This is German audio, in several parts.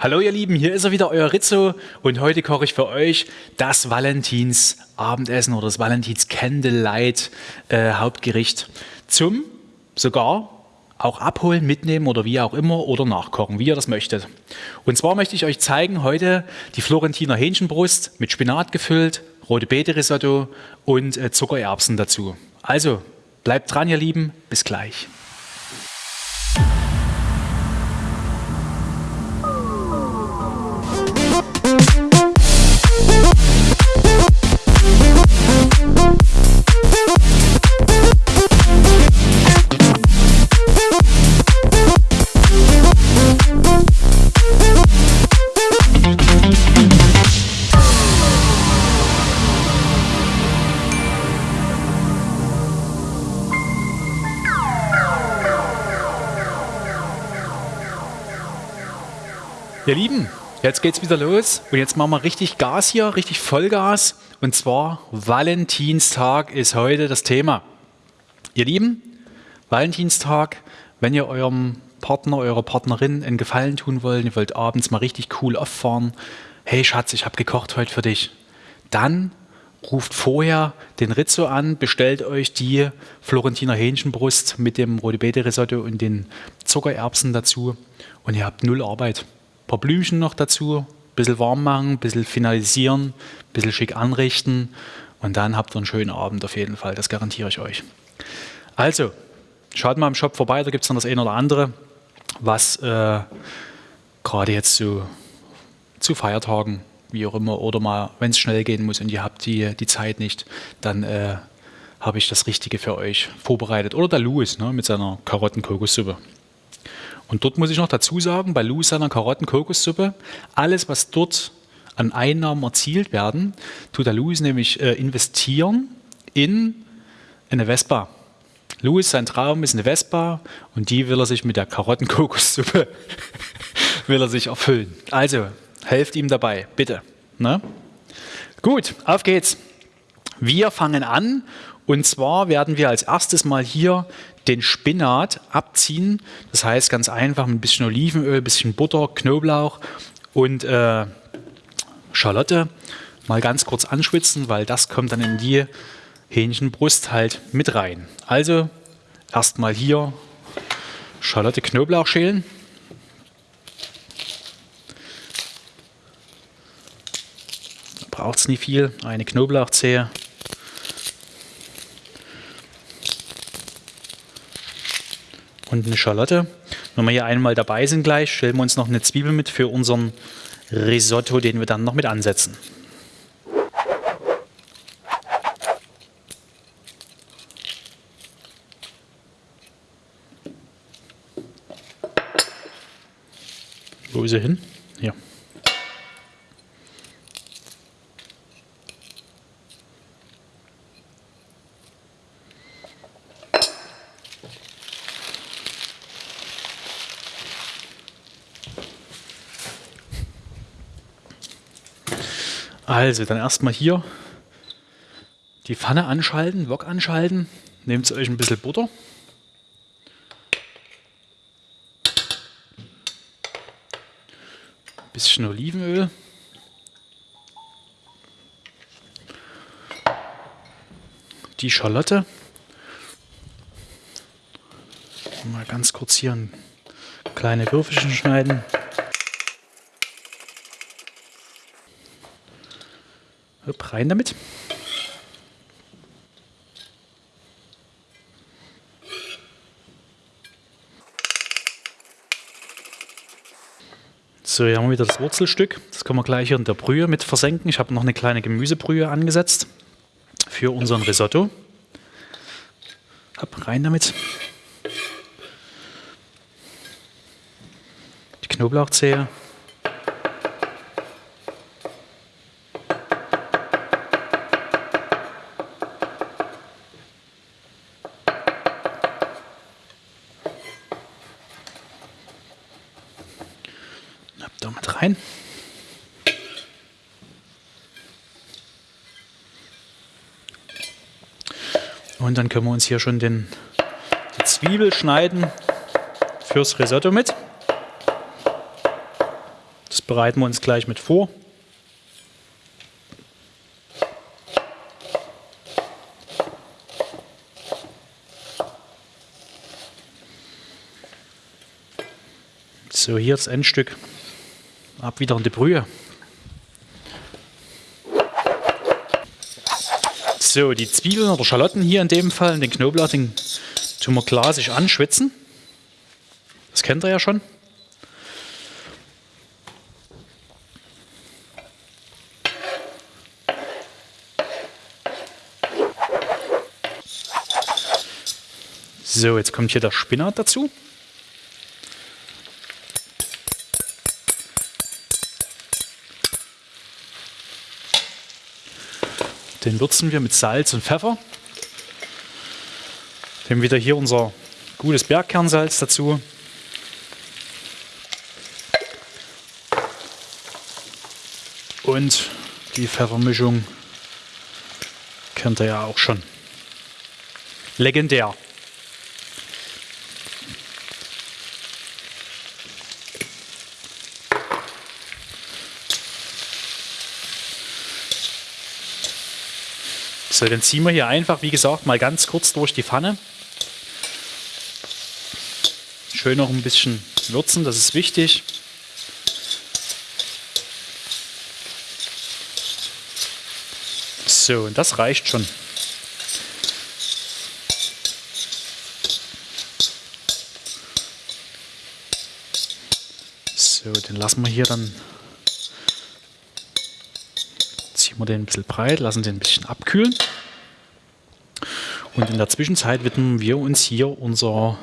Hallo ihr Lieben, hier ist er wieder, euer Rizzo und heute koche ich für euch das Valentins Abendessen oder das Valentins Candlelight äh, Hauptgericht zum sogar auch abholen, mitnehmen oder wie auch immer oder nachkochen, wie ihr das möchtet. Und zwar möchte ich euch zeigen heute die Florentiner Hähnchenbrust mit Spinat gefüllt, rote Beete Risotto und äh, Zuckererbsen dazu. Also bleibt dran ihr Lieben, bis gleich. Ihr Lieben, jetzt geht's wieder los und jetzt machen wir richtig Gas hier, richtig Vollgas. Und zwar Valentinstag ist heute das Thema. Ihr Lieben, Valentinstag, wenn ihr eurem Partner, eurer Partnerin einen Gefallen tun wollt, ihr wollt abends mal richtig cool auffahren, hey Schatz, ich habe gekocht heute für dich, dann ruft vorher den Rizzo an, bestellt euch die Florentiner Hähnchenbrust mit dem Rote Beete Risotto und den Zuckererbsen dazu und ihr habt null Arbeit paar Blümchen noch dazu, ein bisschen warm machen, ein bisschen finalisieren, ein bisschen schick anrichten und dann habt ihr einen schönen Abend auf jeden Fall, das garantiere ich euch. Also, schaut mal im Shop vorbei, da gibt es noch das eine oder andere, was äh, gerade jetzt so zu Feiertagen, wie auch immer, oder mal, wenn es schnell gehen muss und ihr habt die, die Zeit nicht, dann äh, habe ich das Richtige für euch vorbereitet. Oder der Louis ne, mit seiner Karotten-Kokossuppe. Und dort muss ich noch dazu sagen, bei Lou seiner Karotten-Kokossuppe, alles, was dort an Einnahmen erzielt werden, tut der Louis nämlich äh, investieren in eine Vespa. Louis, sein Traum ist eine Vespa und die will er sich mit der Karotten-Kokossuppe will er sich erfüllen. Also, helft ihm dabei, bitte. Ne? Gut, auf geht's. Wir fangen an und zwar werden wir als erstes mal hier den Spinat abziehen. Das heißt ganz einfach mit ein bisschen Olivenöl, bisschen Butter, Knoblauch und äh, Schalotte mal ganz kurz anschwitzen, weil das kommt dann in die Hähnchenbrust halt mit rein. Also erstmal hier Schalotte, Knoblauch schälen. Braucht es nicht viel, eine Knoblauchzehe. Und eine Schalotte. Wenn wir hier einmal dabei sind gleich, stellen wir uns noch eine Zwiebel mit für unseren Risotto, den wir dann noch mit ansetzen. Wo ist er hin? Hier. Also, dann erstmal hier die Pfanne anschalten, Wok anschalten. Nehmt euch ein bisschen Butter. Ein bisschen Olivenöl. Die Schalotte. Mal ganz kurz hier kleine Würfelchen schneiden. Hopp, rein damit. So, hier haben wir wieder das Wurzelstück. Das können wir gleich hier in der Brühe mit versenken. Ich habe noch eine kleine Gemüsebrühe angesetzt für unseren Risotto. Hopp, rein damit. Die Knoblauchzehe. rein. Und dann können wir uns hier schon den, die Zwiebel schneiden fürs Risotto mit. Das bereiten wir uns gleich mit vor. So, hier das Endstück. Ab wieder in die Brühe. So, die Zwiebeln oder Schalotten hier in dem Fall, den Knoblauch, den tun wir glasisch anschwitzen. Das kennt ihr ja schon. So, jetzt kommt hier der Spinat dazu. Den würzen wir mit Salz und Pfeffer. Nehmen wieder hier unser gutes Bergkernsalz dazu. Und die Pfeffermischung kennt ihr ja auch schon. Legendär. So, dann ziehen wir hier einfach, wie gesagt, mal ganz kurz durch die Pfanne. Schön noch ein bisschen würzen, das ist wichtig. So, und das reicht schon. So, den lassen wir hier dann ziehen wir den ein bisschen breit, lassen den ein bisschen abkühlen. Und in der Zwischenzeit widmen wir uns hier unser,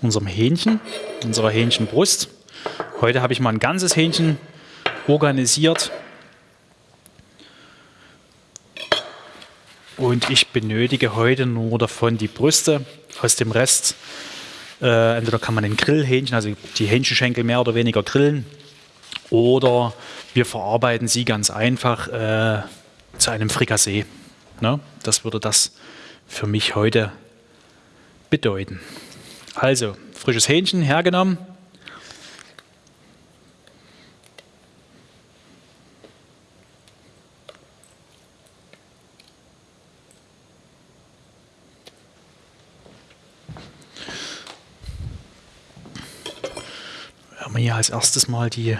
unserem Hähnchen, unserer Hähnchenbrust. Heute habe ich mal ein ganzes Hähnchen organisiert. Und ich benötige heute nur davon die Brüste. Aus dem Rest, äh, entweder kann man den Grillhähnchen, also die Hähnchenschenkel mehr oder weniger grillen. Oder wir verarbeiten sie ganz einfach äh, zu einem Frikassee. Ne? Das würde das für mich heute bedeuten. Also, frisches Hähnchen hergenommen. Wir haben hier als erstes mal die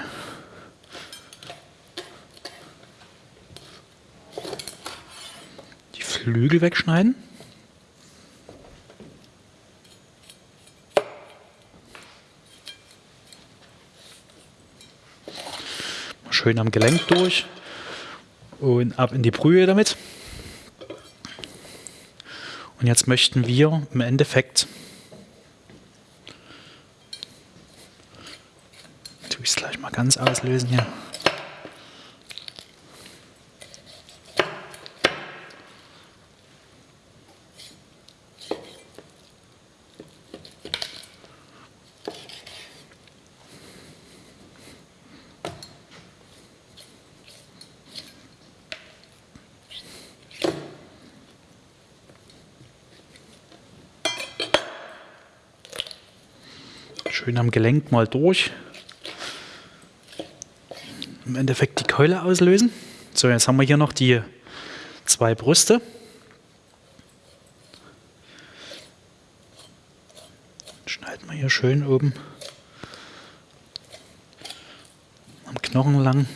Flügel wegschneiden. Schön am Gelenk durch und ab in die Brühe damit. Und jetzt möchten wir im Endeffekt, tue ich es gleich mal ganz auslösen hier. Schön am Gelenk mal durch. Im Endeffekt die Keule auslösen. So, jetzt haben wir hier noch die zwei Brüste. Schneiden wir hier schön oben am Knochen lang.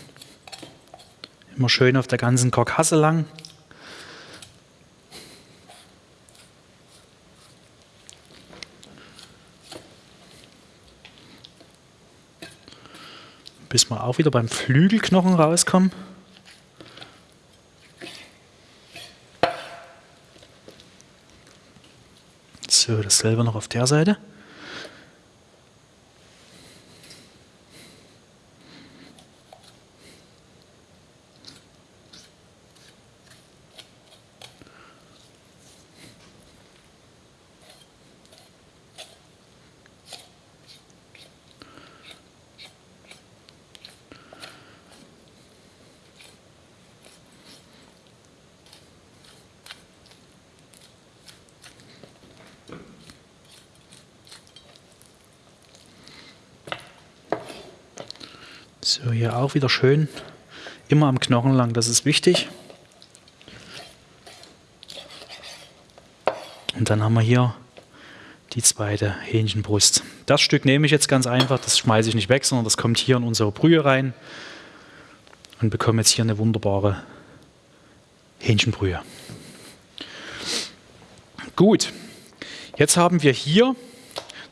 Immer schön auf der ganzen Karkasse lang. Bis wir auch wieder beim Flügelknochen rauskommen. So, dasselbe noch auf der Seite. Auch wieder schön. Immer am Knochen lang, das ist wichtig. Und dann haben wir hier die zweite Hähnchenbrust. Das Stück nehme ich jetzt ganz einfach, das schmeiße ich nicht weg, sondern das kommt hier in unsere Brühe rein und bekomme jetzt hier eine wunderbare Hähnchenbrühe. Gut, jetzt haben wir hier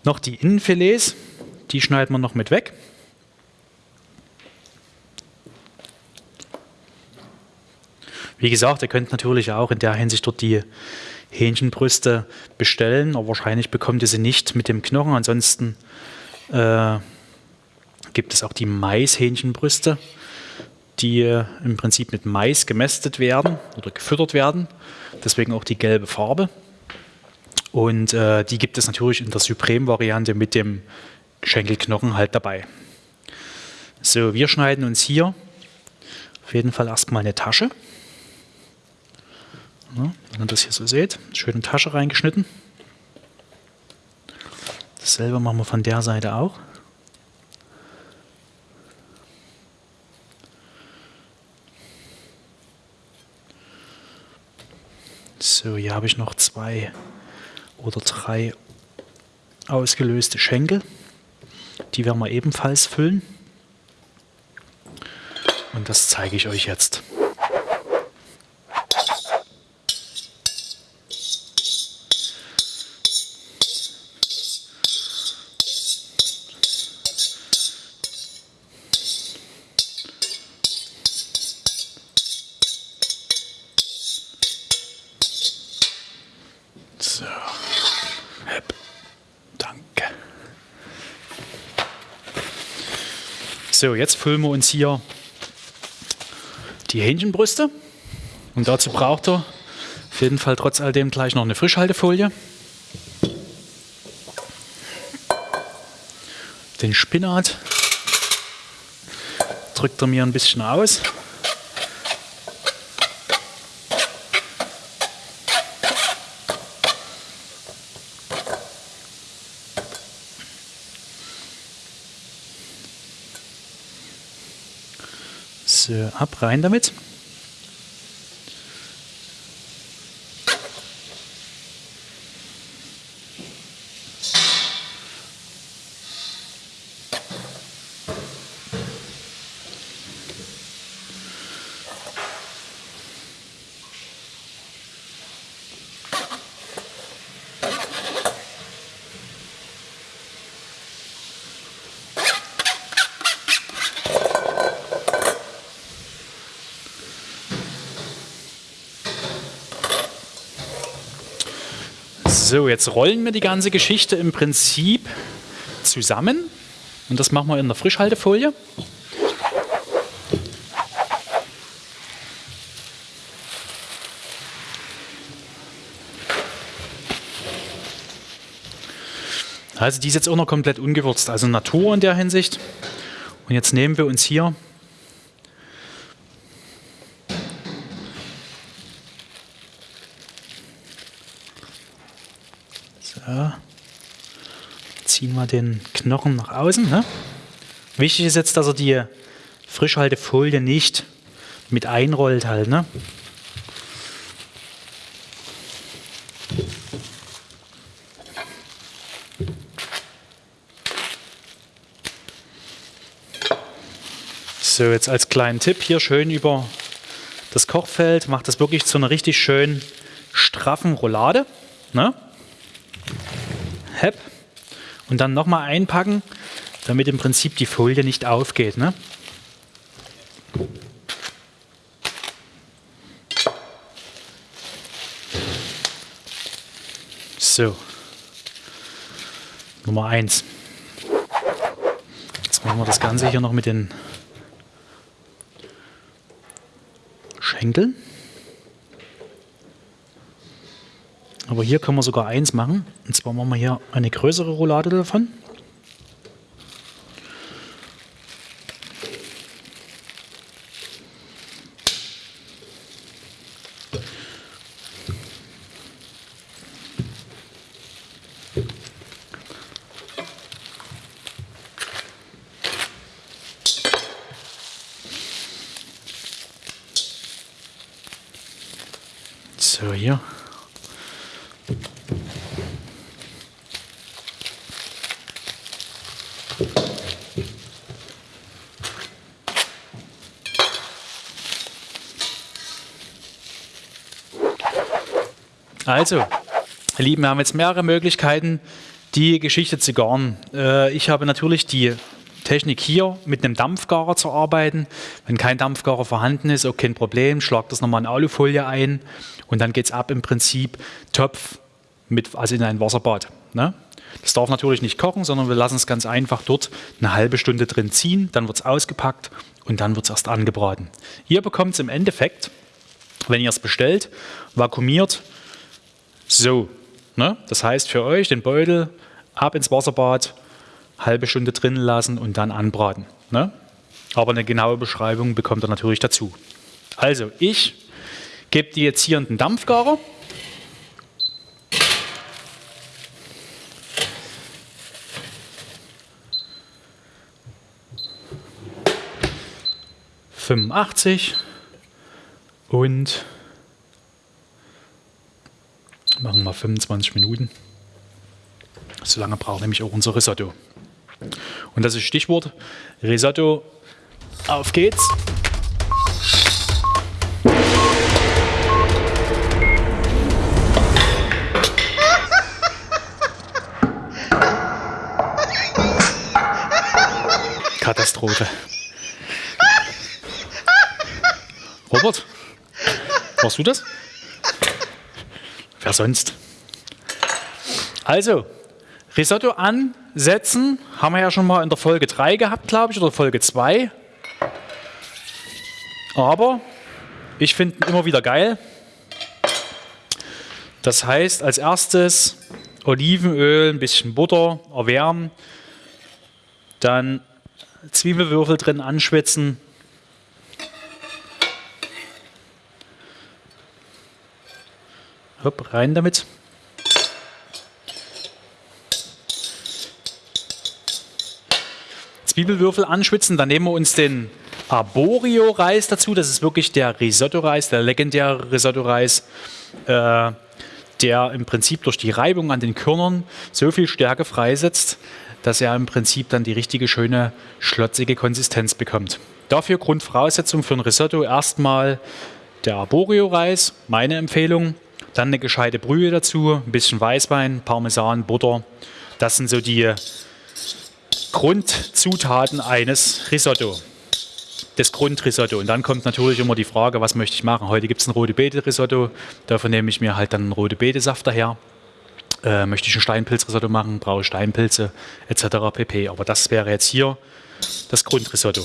noch die Innenfilets, die schneiden wir noch mit weg. Wie gesagt, ihr könnt natürlich auch in der Hinsicht dort die Hähnchenbrüste bestellen, aber wahrscheinlich bekommt ihr sie nicht mit dem Knochen. Ansonsten äh, gibt es auch die Maishähnchenbrüste, die äh, im Prinzip mit Mais gemästet werden oder gefüttert werden. Deswegen auch die gelbe Farbe. Und äh, die gibt es natürlich in der Supreme-Variante mit dem Schenkelknochen halt dabei. So, wir schneiden uns hier auf jeden Fall erstmal eine Tasche. Ja, wenn ihr das hier so seht, schön in die Tasche reingeschnitten. Dasselbe machen wir von der Seite auch. So, hier habe ich noch zwei oder drei ausgelöste Schenkel. Die werden wir ebenfalls füllen. Und das zeige ich euch jetzt. So, jetzt füllen wir uns hier die Hähnchenbrüste. Und dazu braucht ihr auf jeden Fall trotz all dem gleich noch eine Frischhaltefolie. Den Spinat drückt er mir ein bisschen aus. Äh, ab, rein damit. So, jetzt rollen wir die ganze Geschichte im Prinzip zusammen. Und das machen wir in der Frischhaltefolie. Also die ist jetzt auch noch komplett ungewürzt, also Natur in der Hinsicht. Und jetzt nehmen wir uns hier wir den Knochen nach außen. Ne? Wichtig ist jetzt, dass er die Frischhaltefolie nicht mit einrollt halt. Ne? So, jetzt als kleinen Tipp hier schön über das Kochfeld, macht das wirklich zu einer richtig schön straffen Roulade. Ne? Hepp und dann nochmal einpacken, damit im Prinzip die Folie nicht aufgeht. Ne? So, Nummer 1. Jetzt machen wir das Ganze hier noch mit den Schenkeln. Aber hier können wir sogar eins machen. Und zwar machen wir hier eine größere Roulade davon. So, hier. Also, ihr Lieben, wir haben jetzt mehrere Möglichkeiten, die Geschichte zu garen. Äh, ich habe natürlich die Technik hier mit einem Dampfgarer zu arbeiten. Wenn kein Dampfgarer vorhanden ist, auch kein Problem, schlag das nochmal in Alufolie ein und dann geht es ab im Prinzip Topf, mit, also in ein Wasserbad. Ne? Das darf natürlich nicht kochen, sondern wir lassen es ganz einfach dort eine halbe Stunde drin ziehen, dann wird es ausgepackt und dann wird es erst angebraten. Ihr bekommt es im Endeffekt, wenn ihr es bestellt, vakuumiert so, ne? das heißt für euch den Beutel ab ins Wasserbad, halbe Stunde drin lassen und dann anbraten. Ne? Aber eine genaue Beschreibung bekommt ihr natürlich dazu. Also ich gebe die jetzt hier in den Dampfgarer. Fünfundachtzig und Machen wir 25 Minuten. So lange braucht nämlich auch unser Risotto. Und das ist Stichwort Risotto. Auf geht's! Katastrophe. Robert, warst du das? Wer sonst? Also, Risotto ansetzen haben wir ja schon mal in der Folge 3 gehabt, glaube ich, oder Folge 2. Aber ich finde ihn immer wieder geil. Das heißt, als erstes Olivenöl, ein bisschen Butter erwärmen, dann Zwiebelwürfel drin anschwitzen, Hopp, rein damit. Zwiebelwürfel anschwitzen, dann nehmen wir uns den Arborio-Reis dazu. Das ist wirklich der Risotto-Reis, der legendäre Risotto-Reis, äh, der im Prinzip durch die Reibung an den Körnern so viel Stärke freisetzt, dass er im Prinzip dann die richtige, schöne, schlotzige Konsistenz bekommt. Dafür Grundvoraussetzung für ein Risotto erstmal der Arborio-Reis, meine Empfehlung. Dann eine gescheite Brühe dazu, ein bisschen Weißwein, Parmesan, Butter. Das sind so die Grundzutaten eines Risotto. Das Grundrisotto. Und dann kommt natürlich immer die Frage, was möchte ich machen? Heute gibt es ein rote Beete Risotto. Davon nehme ich mir halt dann einen rote Beete Saft daher. Äh, möchte ich ein Steinpilzrisotto machen, brauche ich Steinpilze etc. pp. Aber das wäre jetzt hier das Grundrisotto.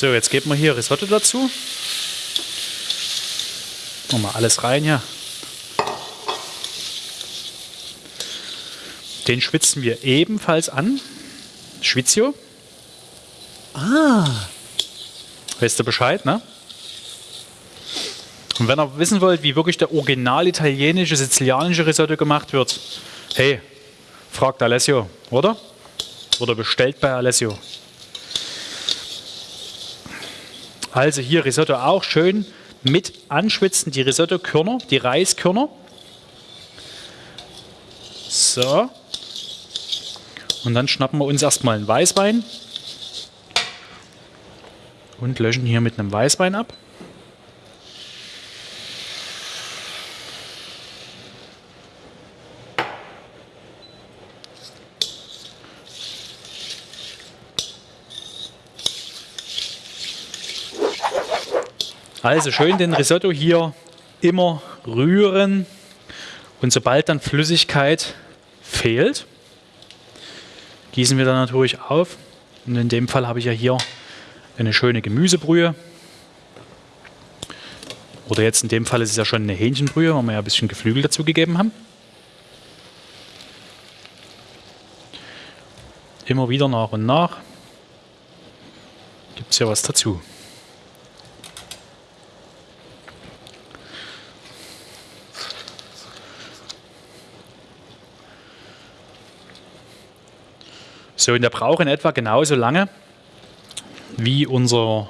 So, jetzt geben wir hier Risotto dazu. Machen wir alles rein hier. Den schwitzen wir ebenfalls an. Schwitzio. Ah. Weißt du Bescheid, ne? Und wenn ihr wissen wollt, wie wirklich der original italienische, sizilianische Risotto gemacht wird, hey, fragt Alessio, oder? Oder bestellt bei Alessio. Also hier Risotto auch schön mit anschwitzen, die Risotto-Körner, die Reiskörner. So. Und dann schnappen wir uns erstmal einen Weißwein und löschen hier mit einem Weißwein ab. Also schön den Risotto hier immer rühren und sobald dann Flüssigkeit fehlt, gießen wir dann natürlich auf. Und in dem Fall habe ich ja hier eine schöne Gemüsebrühe. Oder jetzt in dem Fall ist es ja schon eine Hähnchenbrühe, weil wir ja ein bisschen Geflügel dazu gegeben haben. Immer wieder nach und nach gibt es ja was dazu. So, und der braucht in etwa genauso lange, wie unser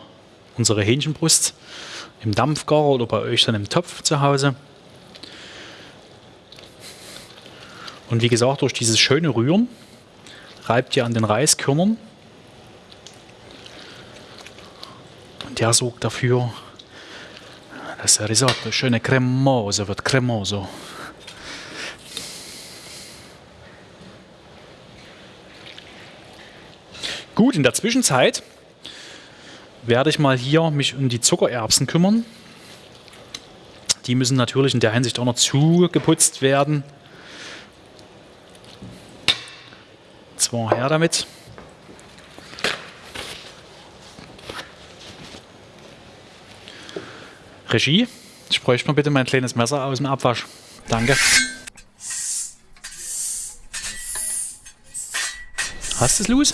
unsere Hähnchenbrust im Dampfgarer oder bei euch dann im Topf zu Hause. Und wie gesagt, durch dieses schöne Rühren reibt ihr an den Reiskörnern. Und der sorgt dafür, dass der Risotto schöne cremoso wird, cremoso. Gut, in der Zwischenzeit werde ich mal hier mich um die Zuckererbsen kümmern. Die müssen natürlich in der Hinsicht auch noch zugeputzt werden. Zwar her damit. Regie, ich bräuchte mal bitte mein kleines Messer aus dem Abwasch. Danke. Hast du es, Luis?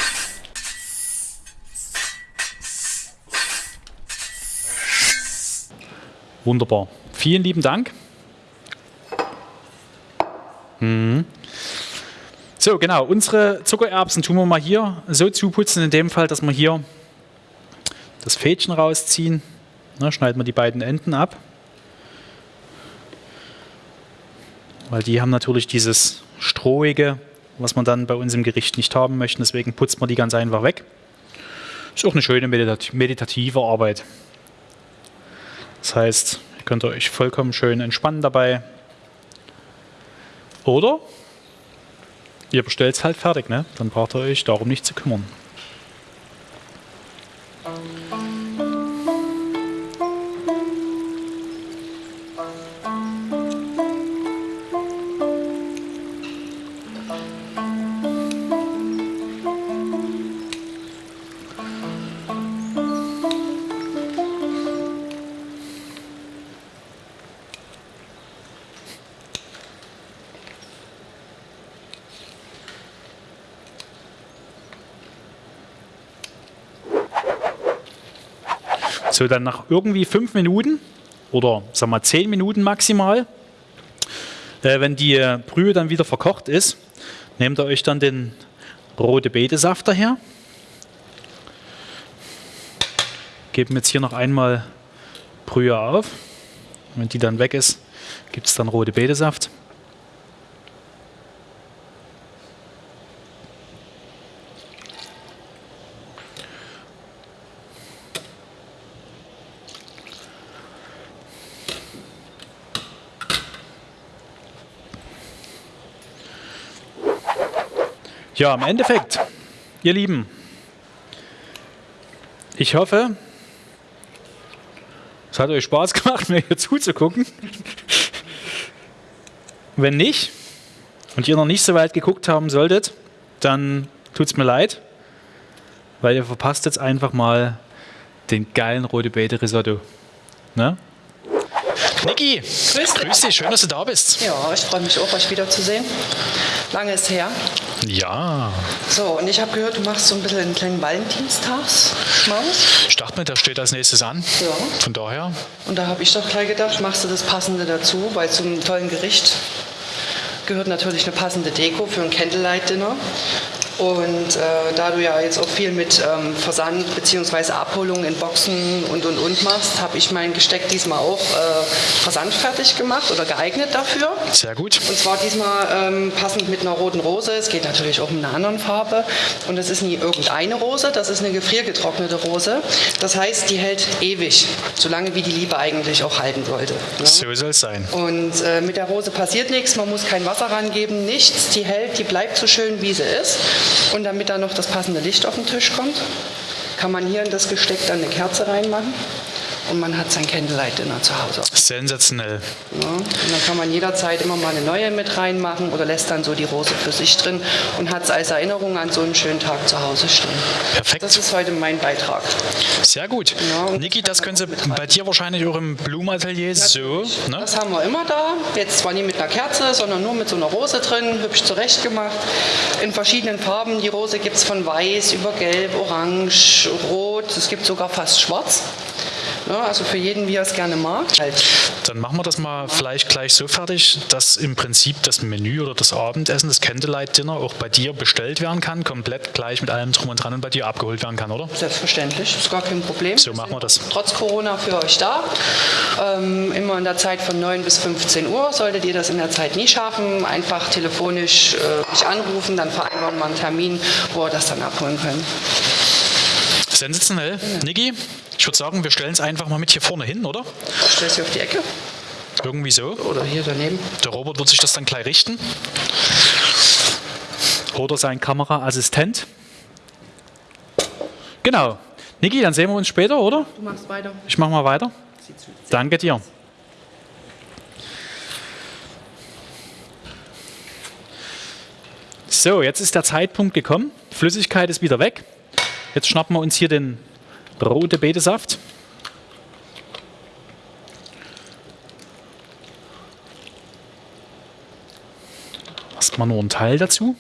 Wunderbar. Vielen lieben Dank. Mhm. So, genau. Unsere Zuckererbsen tun wir mal hier so zuputzen, in dem Fall, dass wir hier das Fädchen rausziehen. Na, schneiden wir die beiden Enden ab. Weil die haben natürlich dieses Strohige, was man dann bei uns im Gericht nicht haben möchte. Deswegen putzt man die ganz einfach weg. Ist auch eine schöne meditative Arbeit. Das heißt, ihr könnt euch vollkommen schön entspannen dabei. Oder ihr bestellt es halt fertig, ne? Dann braucht ihr euch darum nicht zu kümmern. So, dann nach irgendwie fünf Minuten oder sagen wir zehn Minuten maximal, äh, wenn die Brühe dann wieder verkocht ist, nehmt ihr euch dann den rote Betesaft daher. Geben jetzt hier noch einmal Brühe auf. Wenn die dann weg ist, gibt es dann rote Betesaft. Ja, im Endeffekt, ihr Lieben, ich hoffe, es hat euch Spaß gemacht, mir hier zuzugucken. Wenn nicht und ihr noch nicht so weit geguckt haben solltet, dann tut es mir leid, weil ihr verpasst jetzt einfach mal den geilen Rote Beete Risotto. Ne? Niki, grüß dich. grüß dich, schön, dass du da bist. Ja, ich freue mich auch, euch wiederzusehen. Lange ist her. Ja. So, und ich habe gehört, du machst so ein bisschen einen kleinen Valentinstagsschmaus. Ich dachte mir, das steht als nächstes an. Ja. Von daher. Und da habe ich doch gleich gedacht, machst du das Passende dazu, weil zum tollen Gericht gehört natürlich eine passende Deko für ein Candlelight-Dinner. Und äh, da du ja jetzt auch viel mit ähm, Versand bzw. Abholung in Boxen und und und machst, habe ich mein Gesteck diesmal auch äh, versandfertig gemacht oder geeignet dafür. Sehr gut. Und zwar diesmal ähm, passend mit einer roten Rose. Es geht natürlich auch mit einer anderen Farbe. Und es ist nie irgendeine Rose, das ist eine gefriergetrocknete Rose. Das heißt, die hält ewig, solange wie die Liebe eigentlich auch halten sollte. Ne? So soll es sein. Und äh, mit der Rose passiert nichts, man muss kein Wasser rangeben, nichts. Die hält, die bleibt so schön, wie sie ist. Und damit da noch das passende Licht auf den Tisch kommt, kann man hier in das Gesteck dann eine Kerze reinmachen und man hat sein Candlelight Dinner zu Hause. Sensationell. Ja, und dann kann man jederzeit immer mal eine neue mit reinmachen oder lässt dann so die Rose für sich drin und hat es als Erinnerung an so einen schönen Tag zu Hause stehen. Perfekt. Das ist heute mein Beitrag. Sehr gut. Ja, Niki, das können Sie bei dir wahrscheinlich auch im Blumenatelier so. Ne? Das haben wir immer da. Jetzt zwar nie mit einer Kerze, sondern nur mit so einer Rose drin, hübsch zurechtgemacht. In verschiedenen Farben. Die Rose gibt es von weiß über gelb, orange, rot. Es gibt sogar fast schwarz. Ne? Also für jeden, wie er es gerne mag. Halt. Dann machen wir das mal vielleicht gleich so fertig, dass im Prinzip das Menü oder das Abendessen, das Candlelight Dinner auch bei dir bestellt werden kann, komplett gleich mit allem drum und dran und bei dir abgeholt werden kann, oder? Selbstverständlich, ist gar kein Problem. So machen wir das. Trotz Corona für euch da. Ähm, immer in der Zeit von 9 bis 15 Uhr. Solltet ihr das in der Zeit nie schaffen, einfach telefonisch äh, mich anrufen, dann vereinbaren wir einen Termin, wo ihr das dann abholen könnt. Sensationell. Niki, ich würde sagen, wir stellen es einfach mal mit hier vorne hin, oder? Stell sie auf die Ecke Irgendwie so. oder hier daneben. Der Robert wird sich das dann gleich richten. Oder sein Kameraassistent. Genau. Niki, dann sehen wir uns später, oder? Du machst weiter. Ich mache mal weiter. Danke dir. So, jetzt ist der Zeitpunkt gekommen. Flüssigkeit ist wieder weg. Jetzt schnappen wir uns hier den rote Betesaft. Erstmal nur ein Teil dazu.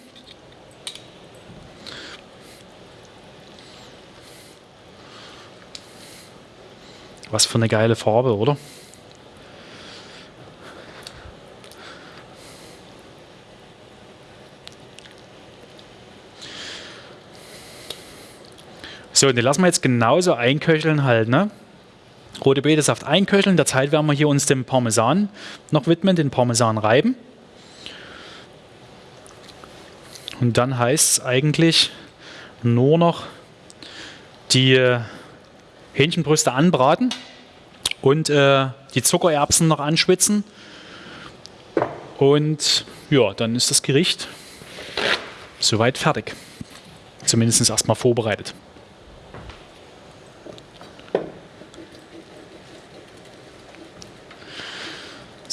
Was für eine geile Farbe, oder? So, und den lassen wir jetzt genauso einköcheln halt, ne? Rote Betesaft einköcheln. In der Zeit werden wir hier uns dem Parmesan noch widmen, den Parmesan reiben. Und dann heißt es eigentlich nur noch die äh, Hähnchenbrüste anbraten und äh, die Zuckererbsen noch anschwitzen. Und ja, dann ist das Gericht soweit fertig. Zumindest erstmal vorbereitet.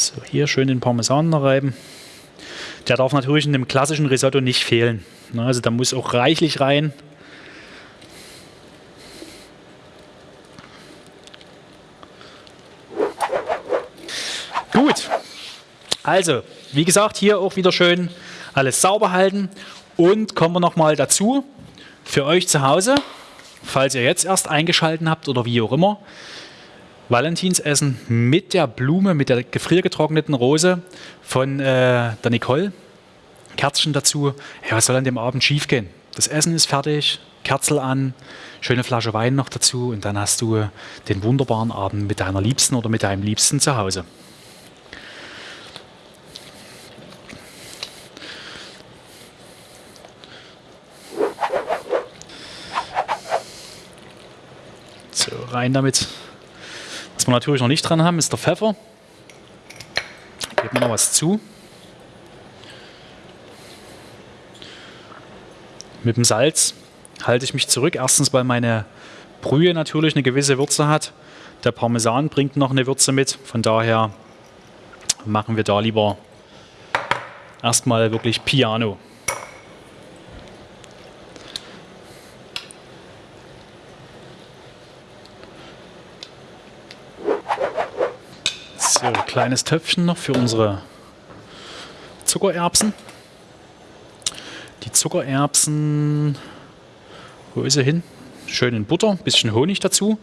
So, hier schön den Parmesan reiben. Der darf natürlich in dem klassischen Risotto nicht fehlen. Ne, Also da muss auch reichlich rein. Gut. Also, wie gesagt, hier auch wieder schön alles sauber halten. Und kommen wir nochmal dazu, für euch zu Hause, falls ihr jetzt erst eingeschalten habt oder wie auch immer, Valentinsessen mit der Blume, mit der gefriergetrockneten Rose von äh, der Nicole. Kerzchen dazu. Ja, was soll an dem Abend schiefgehen? Das Essen ist fertig, Kerzel an, schöne Flasche Wein noch dazu und dann hast du den wunderbaren Abend mit deiner Liebsten oder mit deinem Liebsten zu Hause. So, rein damit. Was wir natürlich noch nicht dran haben, ist der Pfeffer. Geben wir noch was zu. Mit dem Salz halte ich mich zurück. Erstens, weil meine Brühe natürlich eine gewisse Würze hat. Der Parmesan bringt noch eine Würze mit. Von daher machen wir da lieber erstmal wirklich Piano. So, kleines Töpfchen noch für unsere Zuckererbsen. Die Zuckererbsen, wo ist sie hin? Schön in Butter, bisschen Honig dazu.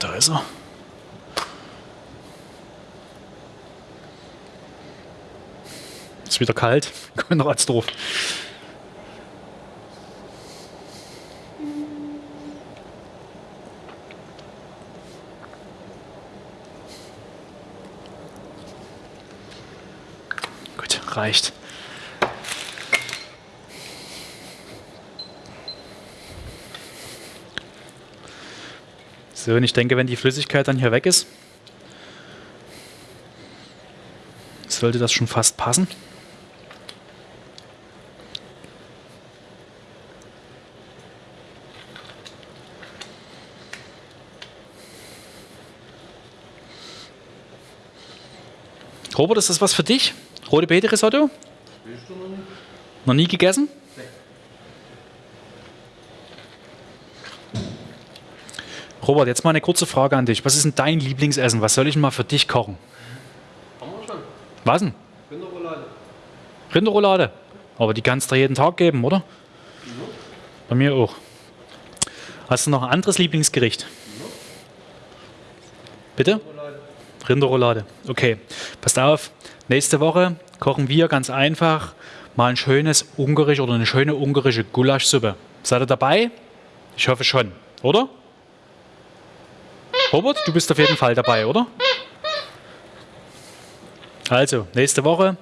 Da ist er. Wieder kalt. Kommt noch als doof. Gut, reicht. So, und ich denke, wenn die Flüssigkeit dann hier weg ist, sollte das schon fast passen. Robert, ist das was für dich? Rote Beete Risotto? Noch nie gegessen? Robert, jetzt mal eine kurze Frage an dich. Was ist denn dein Lieblingsessen? Was soll ich mal für dich kochen? Haben wir schon. Was denn? Rinderroulade. Rinderroulade. Aber die kannst du jeden Tag geben, oder? Bei mir auch. Hast du noch ein anderes Lieblingsgericht? Bitte? Rinderroulade. Okay, passt auf. Nächste Woche kochen wir ganz einfach mal ein schönes ungarisch oder eine schöne ungarische Gulaschsuppe. Seid ihr dabei? Ich hoffe schon, oder? Robert, du bist auf jeden Fall dabei, oder? Also, nächste Woche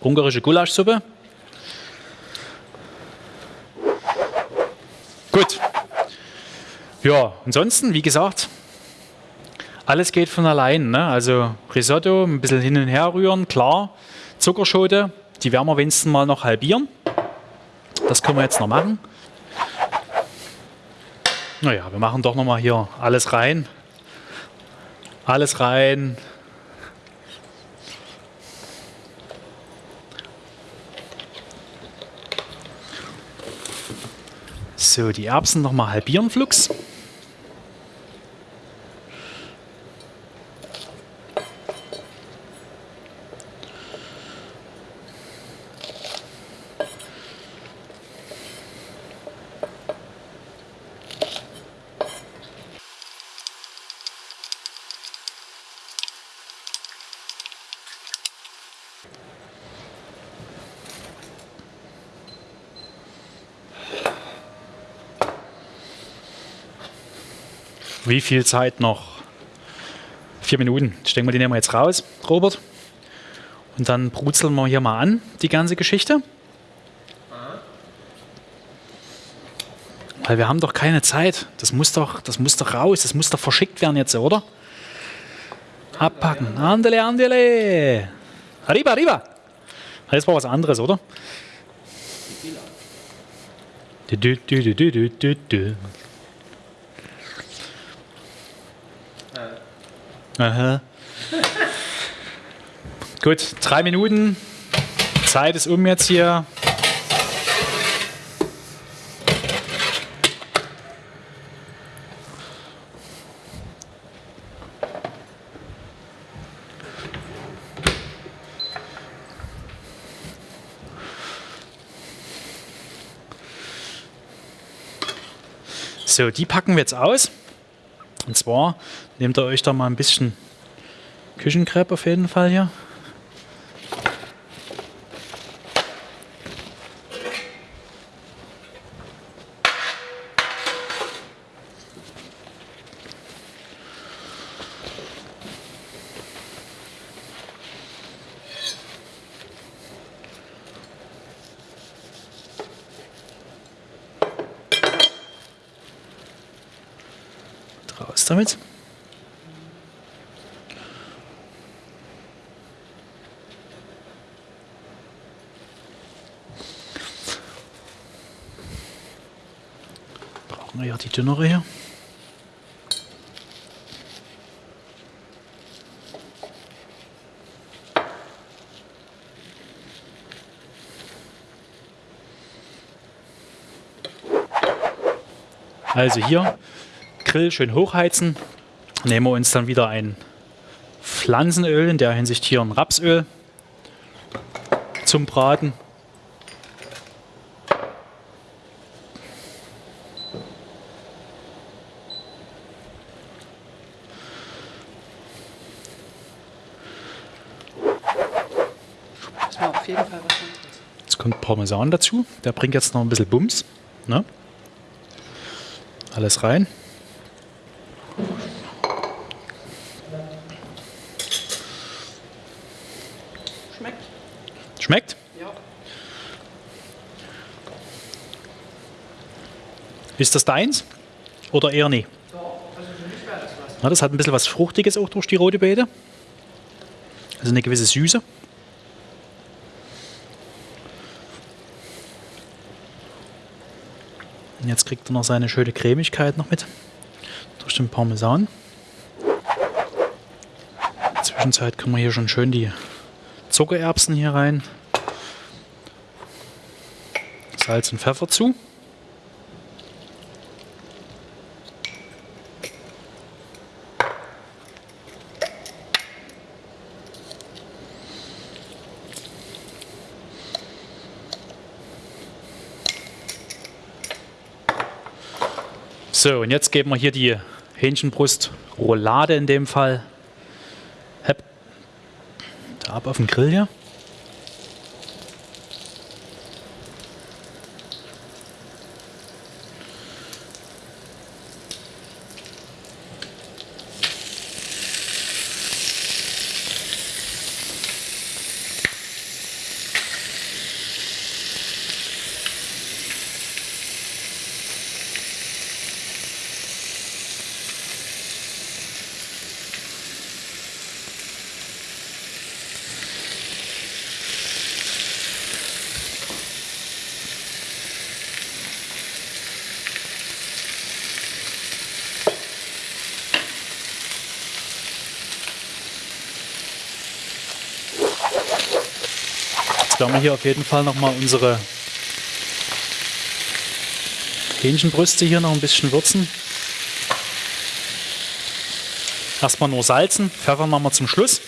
ungarische Gulaschsuppe. Gut. Ja, ansonsten, wie gesagt, alles geht von allein. Ne? Also Risotto, ein bisschen hin und her rühren, klar. Zuckerschote, die werden wir wenigstens mal noch halbieren. Das können wir jetzt noch machen. Naja, wir machen doch noch mal hier alles rein. Alles rein. So, die Erbsen noch mal halbieren, Flux. Wie viel Zeit noch? Vier Minuten. Ich denke mal, die nehmen wir jetzt raus, Robert. Und dann brutzeln wir hier mal an, die ganze Geschichte. Weil wir haben doch keine Zeit. Das muss doch, das muss doch raus, das muss doch verschickt werden jetzt, oder? Abpacken. Andele, andele. Arriba, arriba. Das war was anderes, oder? Du, du, du, du, du, du, du. Aha. Gut, drei Minuten. Zeit ist um jetzt hier. So, die packen wir jetzt aus. Und zwar nehmt ihr euch da mal ein bisschen Küchenkrepp auf jeden Fall hier. Raus damit. Brauchen wir ja die dünnere hier. Also hier Grill schön hochheizen. Nehmen wir uns dann wieder ein Pflanzenöl, in der Hinsicht hier ein Rapsöl zum Braten. Jeden Fall was anderes. Jetzt kommt Parmesan dazu. Der bringt jetzt noch ein bisschen Bums. Ne? Alles rein. Schmeckt? Schmeckt? Ja. Ist das deins? Oder eher nie? Na, das hat ein bisschen was Fruchtiges auch durch die rote Beete. Also eine gewisse Süße. Und jetzt kriegt er noch seine schöne Cremigkeit noch mit. Durch den Parmesan. In der Zwischenzeit können wir hier schon schön die Zuckererbsen hier rein. Salz und Pfeffer zu. So, und jetzt geben wir hier die Hähnchenbrust-Roulade in dem Fall. Ab auf den Grill hier. Hier auf jeden Fall nochmal unsere Hähnchenbrüste hier noch ein bisschen würzen. Erstmal nur salzen, Pfeffer machen wir zum Schluss.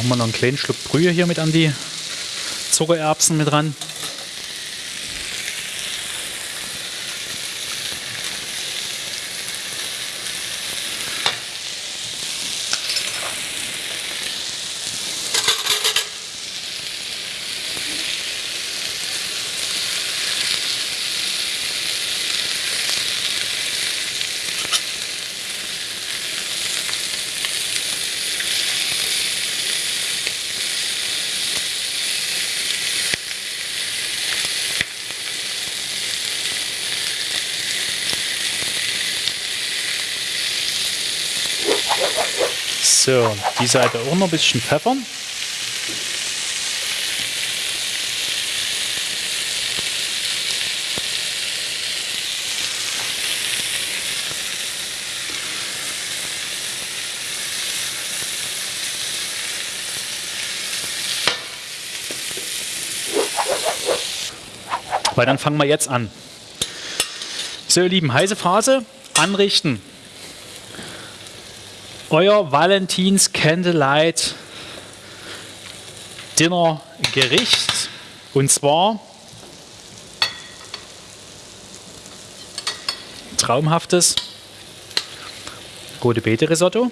Machen wir noch einen kleinen Schluck Brühe hier mit an die Zuckererbsen mit ran. So, die Seite auch noch ein bisschen pfeffern. Weil dann fangen wir jetzt an. So, ihr Lieben, heiße Phase, anrichten euer Valentins Candlelight Dinner Gericht. Und zwar traumhaftes rote Beete Risotto.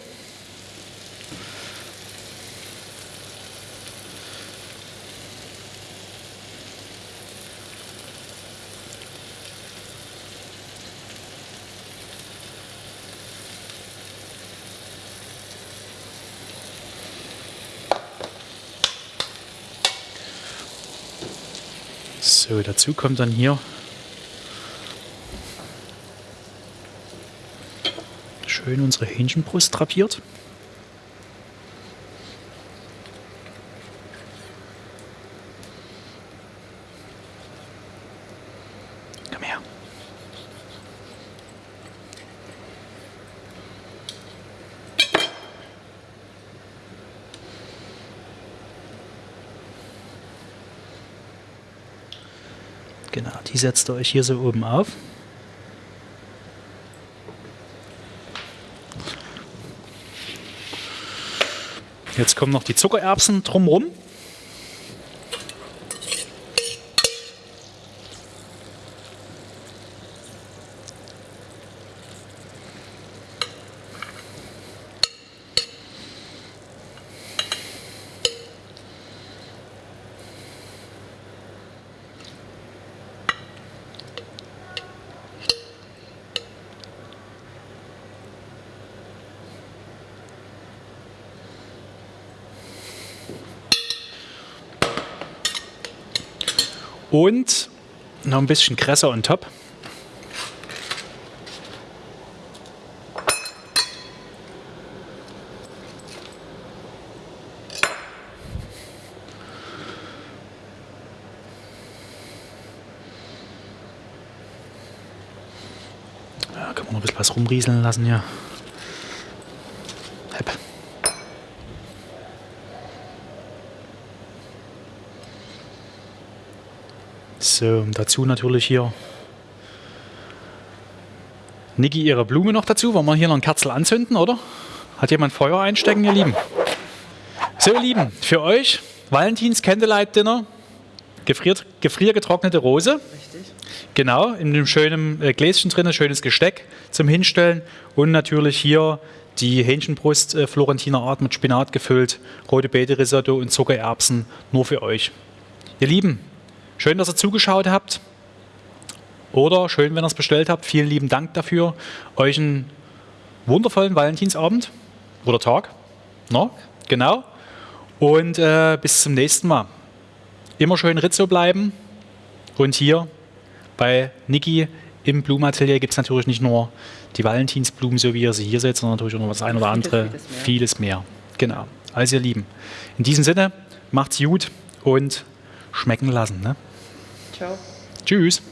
So, dazu kommt dann hier schön unsere Hähnchenbrust drapiert. Genau, die setzt ihr euch hier so oben auf. Jetzt kommen noch die Zuckererbsen drumherum. Und noch ein bisschen Kresse on top. Ja, kann man noch ein bisschen was rumrieseln lassen hier. So, dazu natürlich hier Niki ihre Blume noch dazu. Wollen wir hier noch ein Kerzel anzünden, oder? Hat jemand Feuer einstecken, ihr Lieben? So, ihr Lieben, für euch Valentins Candlelight Dinner, gefriert, gefriergetrocknete Rose. Richtig. Genau, in einem schönen äh, Gläschen drin, schönes Gesteck zum Hinstellen und natürlich hier die Hähnchenbrust äh, Florentiner Art mit Spinat gefüllt, rote Beete Risotto und Zuckererbsen nur für euch. Ihr Lieben, schön, dass ihr zugeschaut habt. Oder schön, wenn ihr es bestellt habt. Vielen lieben Dank dafür. Euch einen wundervollen Valentinsabend oder Tag. No? Genau. Und äh, bis zum nächsten Mal. Immer schön Rizzo bleiben. Und hier bei Niki im Blumenatelier gibt es natürlich nicht nur die Valentinsblumen, so wie ihr sie hier seht, sondern natürlich auch noch das ein oder andere, vieles, vieles, mehr. vieles mehr. Genau. Also ihr Lieben, in diesem Sinne, macht's gut und schmecken lassen. Ne? Ciao. Tschüss.